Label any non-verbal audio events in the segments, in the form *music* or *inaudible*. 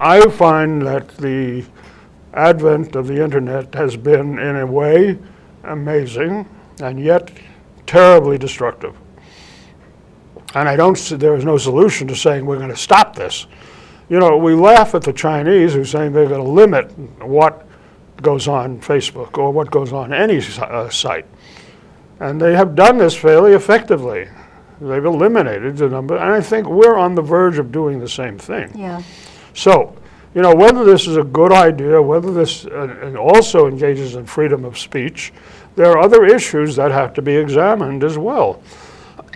I find that the advent of the internet has been, in a way, amazing and yet terribly destructive. And I don't see, there is no solution to saying we're going to stop this. You know, we laugh at the Chinese who are saying they're going to limit what goes on Facebook or what goes on any uh, site. And they have done this fairly effectively. They've eliminated the number, and I think we're on the verge of doing the same thing. Yeah. So, you know, whether this is a good idea, whether this uh, also engages in freedom of speech, there are other issues that have to be examined as well.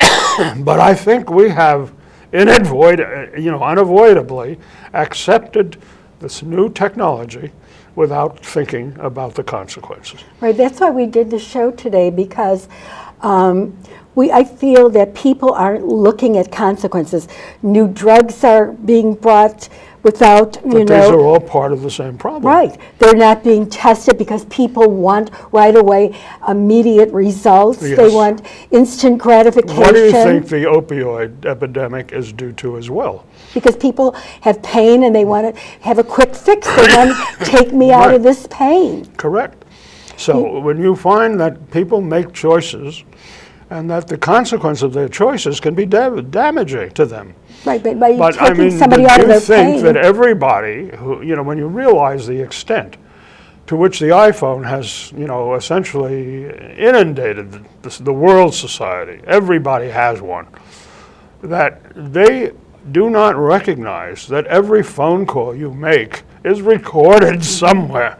*coughs* but I think we have, uh, you know, unavoidably accepted this new technology without thinking about the consequences. Right, that's why we did the show today because um, we, I feel that people aren't looking at consequences. New drugs are being brought without, you But know. these are all part of the same problem. Right. They're not being tested because people want right away immediate results. They want instant gratification. What do you think the opioid epidemic is due to as well? Because people have pain and they want to have a quick fix. They want to *coughs* take me out of this pain. Correct. So when you find that people make choices and that the consequence of their choices can be da- damaging to them. Right, but by But I mean, somebody out of you think that everybody who, you know, when you realize the extent to which the iPhone has, you know, essentially inundated the, the world society, everybody has one, that they do not recognize that every phone call you make is recorded *laughs* somewhere.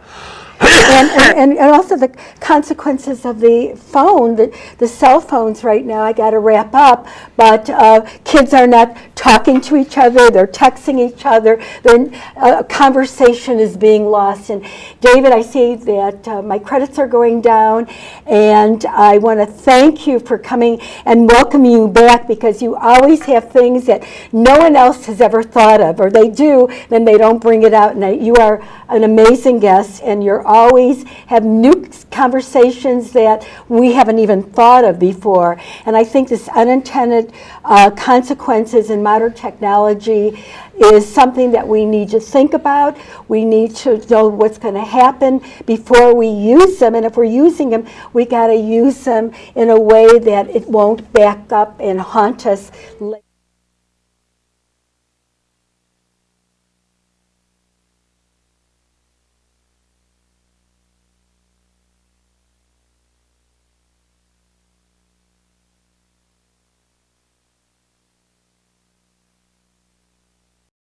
And, and, and also the consequences of the phone, the, the cell phones right now, I got to wrap up, but uh, kids are not talking to each other, they're texting each other, their uh, conversation is being lost. And David, I see that uh, my credits are going down, and I want to thank you for coming and welcome you back because you always have things that no one else has ever thought of, or they do, then they don't bring it out. And I, you are an amazing guest, and you're always have new conversations that we haven't even thought of before. And I think this unintended uh, consequences in modern technology is something that we need to think about. We need to know what's going to happen before we use them. And if we're using them, we got to use them in a way that it won't back up and haunt us. later.